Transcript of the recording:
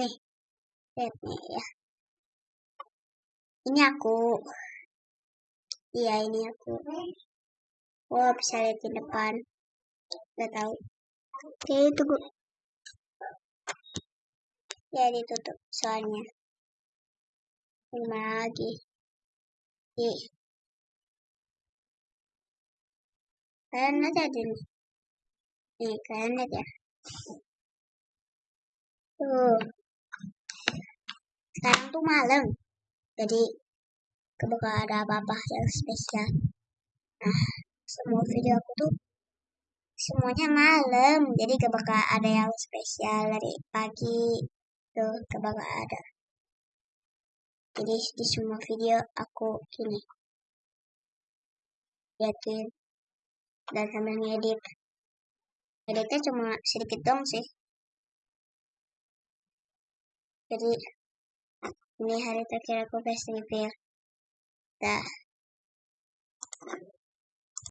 nih lihat nih ya. Ini aku. Iya ini aku. Oh bisa lihat di depan. Nggak tahu. Oke tunggu. Ya ditutup soalnya. Gimana lagi? Nih. Kalian lihat aja nih kalian lihat ya. Tuh. Sekarang tuh malam. Jadi bakal ada apa-apa yang spesial. Nah semua video aku tuh semuanya malam. Jadi bakal ada yang spesial dari pagi. Tuh bakal ada. Jadi di semua video aku gini liatin dan sambil ngedit editnya cuma sedikit dong sih. Jadi ini hari terakhir aku festival dah